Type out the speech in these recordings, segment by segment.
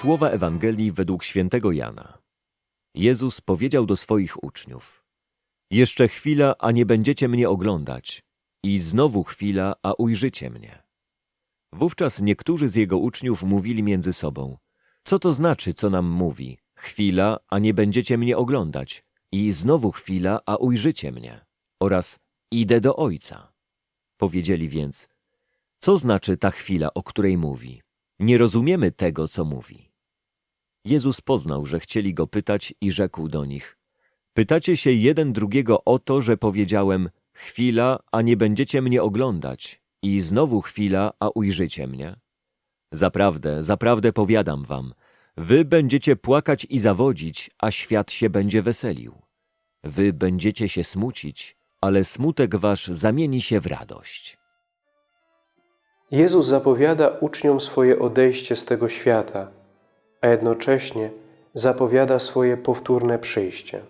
Słowa Ewangelii według świętego Jana. Jezus powiedział do swoich uczniów: Jeszcze chwila, a nie będziecie mnie oglądać, i znowu chwila, a ujrzycie mnie. Wówczas niektórzy z jego uczniów mówili między sobą: Co to znaczy, co nam mówi? Chwila, a nie będziecie mnie oglądać, i znowu chwila, a ujrzycie mnie. Oraz idę do Ojca. Powiedzieli więc: Co znaczy ta chwila, o której mówi? Nie rozumiemy tego, co mówi. Jezus poznał, że chcieli go pytać i rzekł do nich: Pytacie się jeden drugiego o to, że powiedziałem: Chwila, a nie będziecie mnie oglądać, i znowu chwila, a ujrzycie mnie? Zaprawdę, zaprawdę powiadam wam, wy będziecie płakać i zawodzić, a świat się będzie weselił. Wy będziecie się smucić, ale smutek wasz zamieni się w radość. Jezus zapowiada uczniom swoje odejście z tego świata, a jednocześnie zapowiada swoje powtórne przyjście.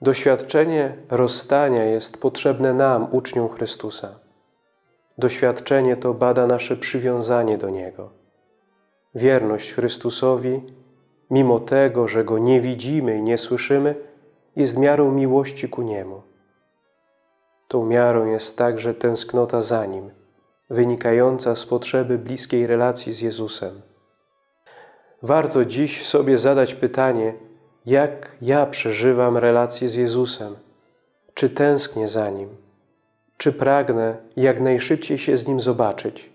Doświadczenie rozstania jest potrzebne nam, uczniom Chrystusa. Doświadczenie to bada nasze przywiązanie do Niego. Wierność Chrystusowi, mimo tego, że Go nie widzimy i nie słyszymy, jest miarą miłości ku Niemu. Tą miarą jest także tęsknota za Nim, wynikająca z potrzeby bliskiej relacji z Jezusem. Warto dziś sobie zadać pytanie, jak ja przeżywam relację z Jezusem? Czy tęsknię za Nim? Czy pragnę jak najszybciej się z Nim zobaczyć?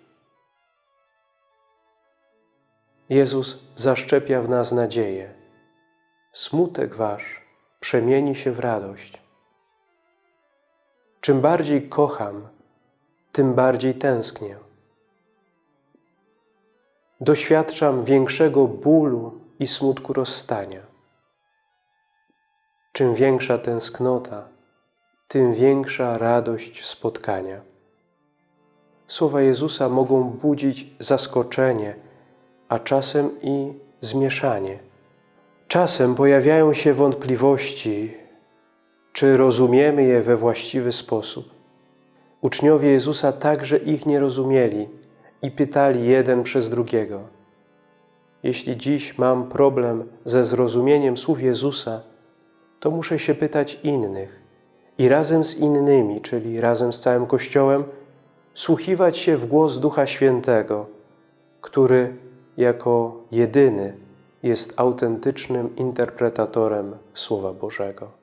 Jezus zaszczepia w nas nadzieję. Smutek Wasz przemieni się w radość. Czym bardziej kocham, tym bardziej tęsknię. Doświadczam większego bólu i smutku rozstania. Czym większa tęsknota, tym większa radość spotkania. Słowa Jezusa mogą budzić zaskoczenie, a czasem i zmieszanie. Czasem pojawiają się wątpliwości, czy rozumiemy je we właściwy sposób. Uczniowie Jezusa także ich nie rozumieli i pytali jeden przez drugiego. Jeśli dziś mam problem ze zrozumieniem słów Jezusa, to muszę się pytać innych i razem z innymi, czyli razem z całym Kościołem, wsłuchiwać się w głos Ducha Świętego, który jako jedyny jest autentycznym interpretatorem Słowa Bożego.